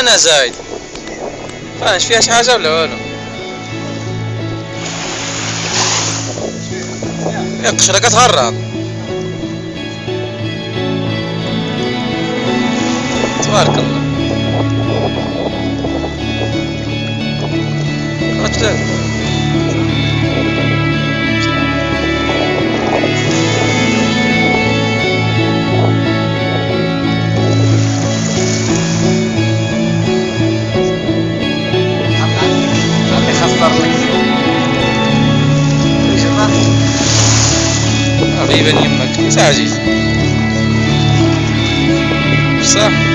أنا زايد. فاش فيها شي حاجة ولا والو؟ يا قشرة كتهرب تبارك الله. غريبا يمك ساعة جيت صح.